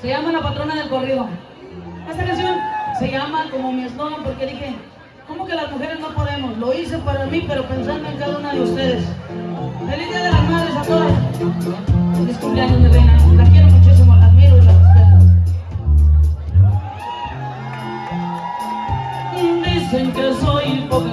Se llama La Patrona del Corrido. Esta canción se llama como mi eslogan porque dije, ¿cómo que las mujeres no podemos? Lo hice para mí, pero pensando en cada una de ustedes. Feliz Día de las Madres a todas. Feliz cumpleaños, mi reina. Las quiero muchísimo, las admiro y las respeto. Dicen que soy poca.